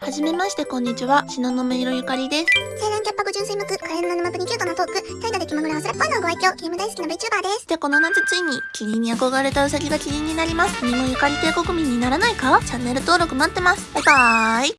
はじめまして、こんにちは。しののめいろゆかりです。青年キャッパ五純粋目垢、可憐な沼プにキュートなトーク、怠惰で気まぐれ忘れっぽいのご愛嬌、ゲーム大好きな VTuber です。で、この夏ついに、キリンに憧れたウサギがキリンになります。君もゆかり帝国民にならないか？チャンネル登録待ってます。バイバーイ。